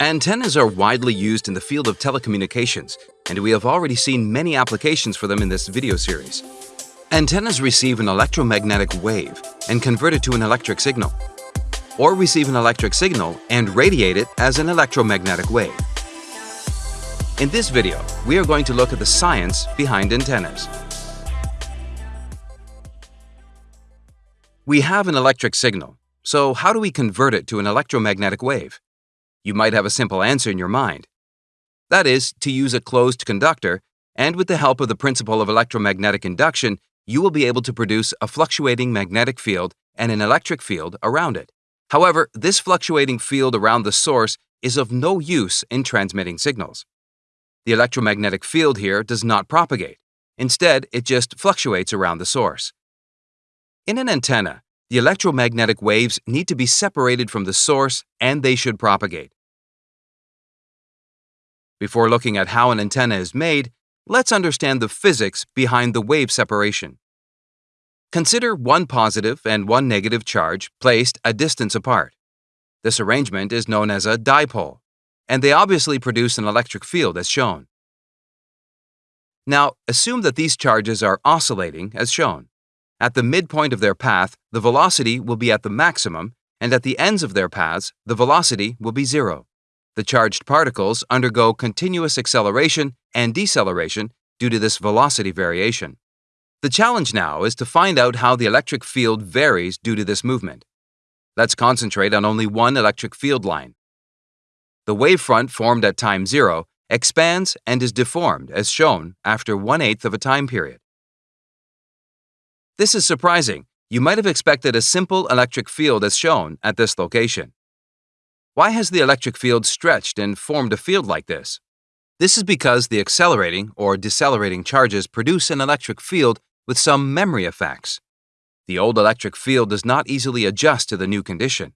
Antennas are widely used in the field of telecommunications, and we have already seen many applications for them in this video series. Antennas receive an electromagnetic wave and convert it to an electric signal, or receive an electric signal and radiate it as an electromagnetic wave. In this video, we are going to look at the science behind antennas. We have an electric signal, so how do we convert it to an electromagnetic wave? You might have a simple answer in your mind. That is, to use a closed conductor, and with the help of the principle of electromagnetic induction, you will be able to produce a fluctuating magnetic field and an electric field around it. However, this fluctuating field around the source is of no use in transmitting signals. The electromagnetic field here does not propagate. Instead, it just fluctuates around the source. In an antenna, the electromagnetic waves need to be separated from the source and they should propagate. Before looking at how an antenna is made, let's understand the physics behind the wave separation. Consider one positive and one negative charge placed a distance apart. This arrangement is known as a dipole, and they obviously produce an electric field as shown. Now, assume that these charges are oscillating as shown. At the midpoint of their path, the velocity will be at the maximum, and at the ends of their paths, the velocity will be zero. The charged particles undergo continuous acceleration and deceleration due to this velocity variation. The challenge now is to find out how the electric field varies due to this movement. Let's concentrate on only one electric field line. The wavefront formed at time zero expands and is deformed as shown after one-eighth of a time period. This is surprising. You might have expected a simple electric field as shown at this location. Why has the electric field stretched and formed a field like this? This is because the accelerating or decelerating charges produce an electric field with some memory effects. The old electric field does not easily adjust to the new condition.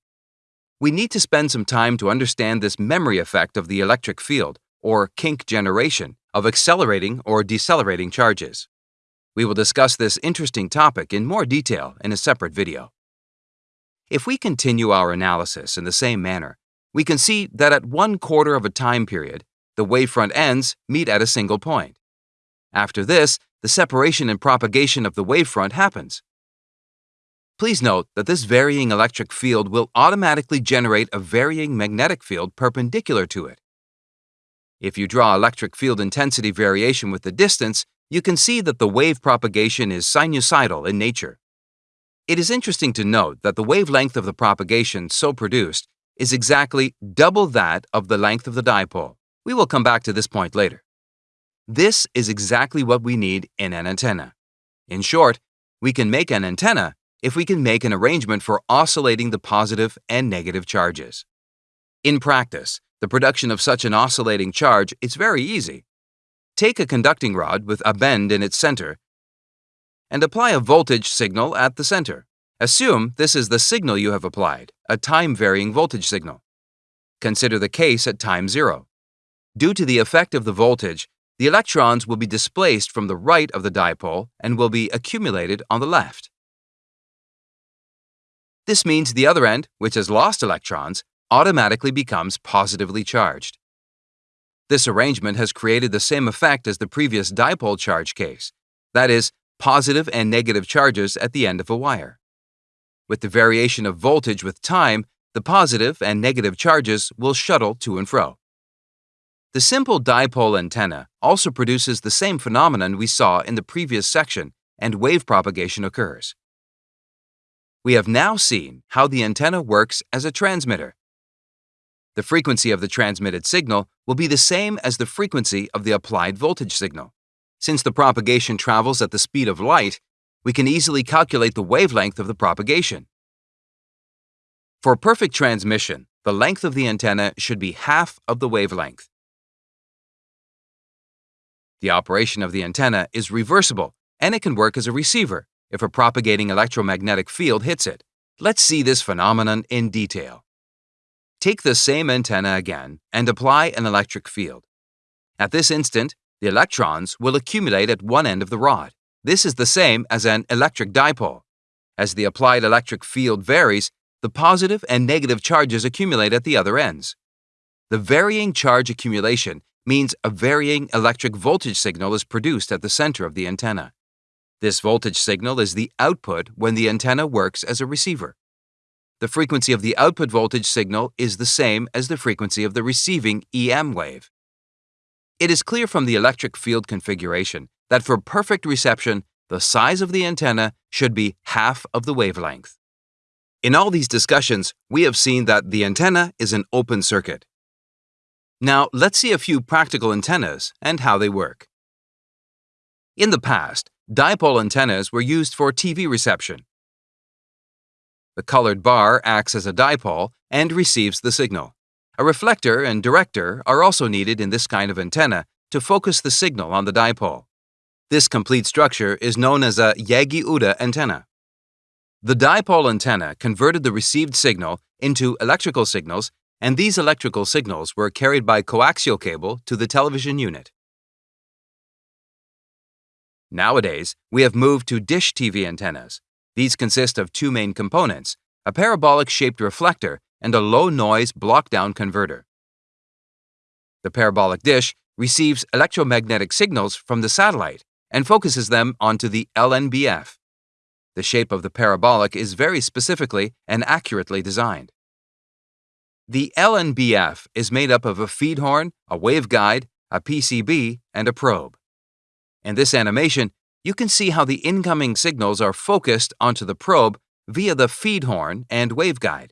We need to spend some time to understand this memory effect of the electric field, or kink generation, of accelerating or decelerating charges. We will discuss this interesting topic in more detail in a separate video. If we continue our analysis in the same manner, we can see that at one quarter of a time period, the wavefront ends meet at a single point. After this, the separation and propagation of the wavefront happens. Please note that this varying electric field will automatically generate a varying magnetic field perpendicular to it. If you draw electric field intensity variation with the distance, you can see that the wave propagation is sinusoidal in nature. It is interesting to note that the wavelength of the propagation so produced is exactly double that of the length of the dipole. We will come back to this point later. This is exactly what we need in an antenna. In short, we can make an antenna if we can make an arrangement for oscillating the positive and negative charges. In practice, the production of such an oscillating charge is very easy. Take a conducting rod with a bend in its center and apply a voltage signal at the center. Assume this is the signal you have applied, a time-varying voltage signal. Consider the case at time zero. Due to the effect of the voltage, the electrons will be displaced from the right of the dipole and will be accumulated on the left. This means the other end, which has lost electrons, automatically becomes positively charged. This arrangement has created the same effect as the previous dipole charge case, that is, positive and negative charges at the end of a wire. With the variation of voltage with time, the positive and negative charges will shuttle to and fro. The simple dipole antenna also produces the same phenomenon we saw in the previous section, and wave propagation occurs. We have now seen how the antenna works as a transmitter. The frequency of the transmitted signal will be the same as the frequency of the applied voltage signal. Since the propagation travels at the speed of light, we can easily calculate the wavelength of the propagation. For perfect transmission, the length of the antenna should be half of the wavelength. The operation of the antenna is reversible and it can work as a receiver if a propagating electromagnetic field hits it. Let's see this phenomenon in detail. Take the same antenna again and apply an electric field. At this instant, the electrons will accumulate at one end of the rod. This is the same as an electric dipole. As the applied electric field varies, the positive and negative charges accumulate at the other ends. the varying charge accumulation means a varying electric voltage signal is produced at the center of the antenna. This voltage signal is the output when the antenna works as a receiver. The frequency of the output voltage signal is the same as the frequency of the receiving EM wave. It is clear from the electric field configuration that for perfect reception, the size of the antenna should be half of the wavelength. In all these discussions, we have seen that the antenna is an open circuit. Now, let's see a few practical antennas and how they work. In the past, dipole antennas were used for TV reception. The colored bar acts as a dipole and receives the signal. A reflector and director are also needed in this kind of antenna to focus the signal on the dipole. This complete structure is known as a Yagi-Uda antenna. The dipole antenna converted the received signal into electrical signals and these electrical signals were carried by coaxial cable to the television unit. Nowadays, we have moved to dish TV antennas. These consist of two main components, a parabolic-shaped reflector and a low-noise block-down converter. The parabolic dish receives electromagnetic signals from the satellite and focuses them onto the LNBF. The shape of the parabolic is very specifically and accurately designed. The LNBF is made up of a feed horn, a waveguide, a PCB, and a probe. In this animation, you can see how the incoming signals are focused onto the probe via the feed horn and waveguide.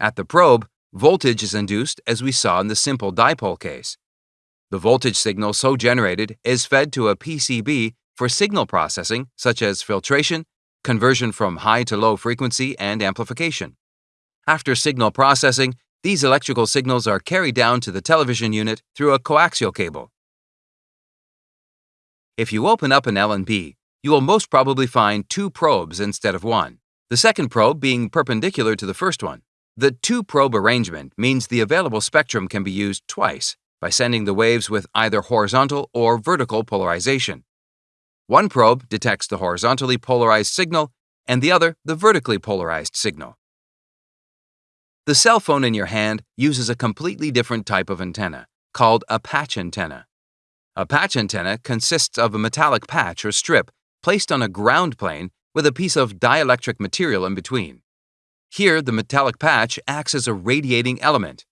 At the probe, voltage is induced as we saw in the simple dipole case. The voltage signal so generated is fed to a PCB for signal processing such as filtration, conversion from high to low frequency, and amplification. After signal processing, these electrical signals are carried down to the television unit through a coaxial cable. If you open up an LNB, you will most probably find two probes instead of one, the second probe being perpendicular to the first one. The two-probe arrangement means the available spectrum can be used twice by sending the waves with either horizontal or vertical polarization. One probe detects the horizontally polarized signal and the other the vertically polarized signal. The cell phone in your hand uses a completely different type of antenna, called a patch antenna. A patch antenna consists of a metallic patch or strip placed on a ground plane with a piece of dielectric material in between. Here, the metallic patch acts as a radiating element.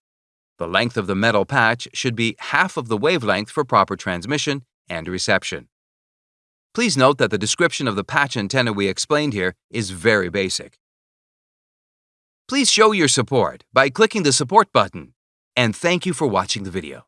The length of the metal patch should be half of the wavelength for proper transmission and reception. Please note that the description of the patch antenna we explained here is very basic. Please show your support by clicking the support button. And thank you for watching the video.